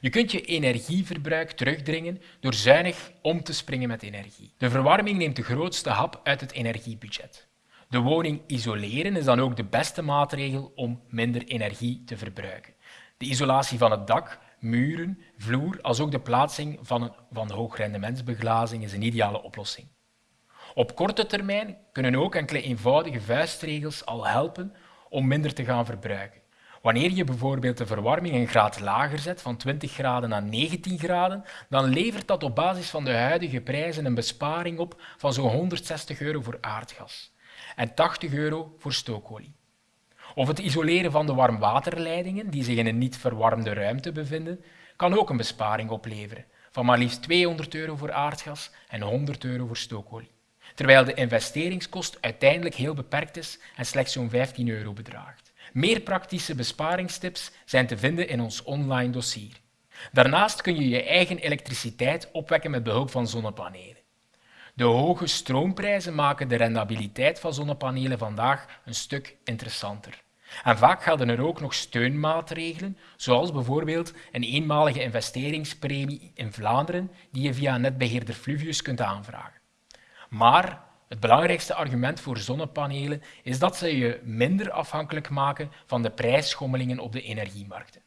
Je kunt je energieverbruik terugdringen door zuinig om te springen met energie. De verwarming neemt de grootste hap uit het energiebudget. De woning isoleren is dan ook de beste maatregel om minder energie te verbruiken. De isolatie van het dak, muren, vloer, als ook de plaatsing van, een, van hoogrendementsbeglazing is een ideale oplossing. Op korte termijn kunnen ook enkele eenvoudige vuistregels al helpen om minder te gaan verbruiken. Wanneer je bijvoorbeeld de verwarming een graad lager zet, van 20 graden naar 19 graden, dan levert dat op basis van de huidige prijzen een besparing op van zo'n 160 euro voor aardgas en 80 euro voor stookolie. Of het isoleren van de warmwaterleidingen die zich in een niet verwarmde ruimte bevinden, kan ook een besparing opleveren van maar liefst 200 euro voor aardgas en 100 euro voor stookolie, terwijl de investeringskost uiteindelijk heel beperkt is en slechts zo'n 15 euro bedraagt. Meer praktische besparingstips zijn te vinden in ons online dossier. Daarnaast kun je je eigen elektriciteit opwekken met behulp van zonnepanelen. De hoge stroomprijzen maken de rendabiliteit van zonnepanelen vandaag een stuk interessanter. En vaak gelden er ook nog steunmaatregelen, zoals bijvoorbeeld een eenmalige investeringspremie in Vlaanderen die je via netbeheerder Fluvius kunt aanvragen. Maar het belangrijkste argument voor zonnepanelen is dat ze je minder afhankelijk maken van de prijsschommelingen op de energiemarkten.